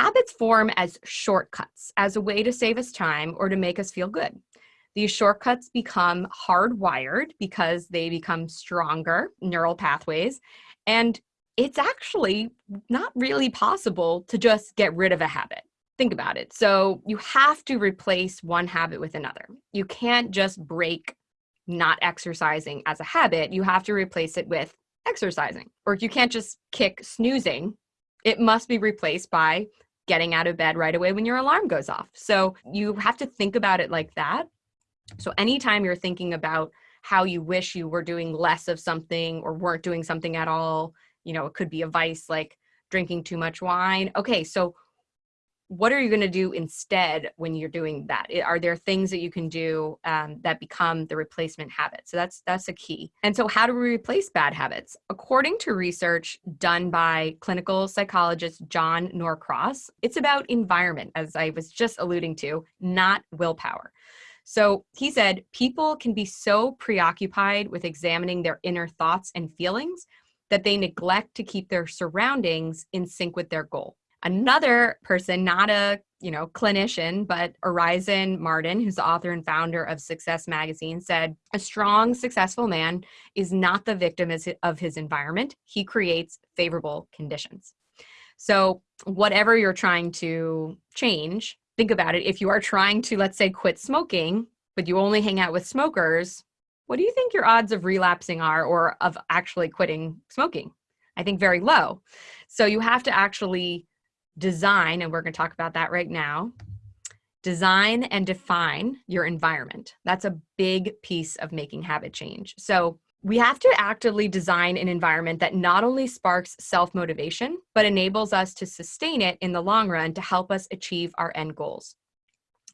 Habits form as shortcuts, as a way to save us time or to make us feel good. These shortcuts become hardwired because they become stronger neural pathways. And it's actually not really possible to just get rid of a habit. Think about it. So you have to replace one habit with another. You can't just break not exercising as a habit. You have to replace it with exercising. Or you can't just kick snoozing. It must be replaced by getting out of bed right away when your alarm goes off. So you have to think about it like that. So anytime you're thinking about how you wish you were doing less of something or weren't doing something at all, you know, it could be a vice like drinking too much wine. Okay, so what are you going to do instead when you're doing that? Are there things that you can do um, that become the replacement habit? So that's that's a key. And so how do we replace bad habits? According to research done by clinical psychologist john norcross it's about environment as i was just alluding to not willpower. So he said people can be so preoccupied with examining their inner thoughts and feelings that they neglect to keep their surroundings in sync with their goal. Another person, not a you know clinician, but Orison Marden, who's the author and founder of Success Magazine, said, "A strong, successful man is not the victim of his environment. He creates favorable conditions." So, whatever you're trying to change, think about it. If you are trying to, let's say, quit smoking, but you only hang out with smokers, what do you think your odds of relapsing are or of actually quitting smoking? I think very low. So you have to actually design, and we're going to talk about that right now. Design and define your environment. That's a big piece of making habit change. So we have to actively design an environment that not only sparks self motivation, but enables us to sustain it in the long run to help us achieve our end goals.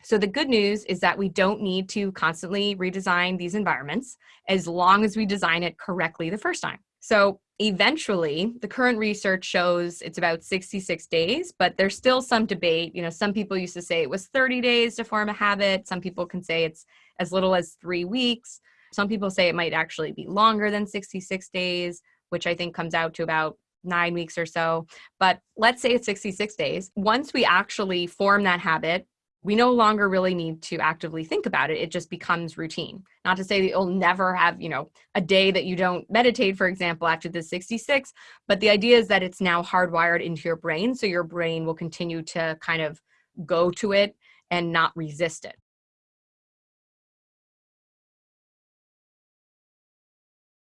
So the good news is that we don't need to constantly redesign these environments as long as we design it correctly the first time. So eventually, the current research shows it's about 66 days, but there's still some debate. You know, some people used to say it was 30 days to form a habit. Some people can say it's as little as three weeks. Some people say it might actually be longer than 66 days, which I think comes out to about nine weeks or so. But let's say it's 66 days. Once we actually form that habit, we no longer really need to actively think about it. It just becomes routine. Not to say that you'll never have, you know, a day that you don't meditate, for example, after the 66, but the idea is that it's now hardwired into your brain. So your brain will continue to kind of go to it and not resist it.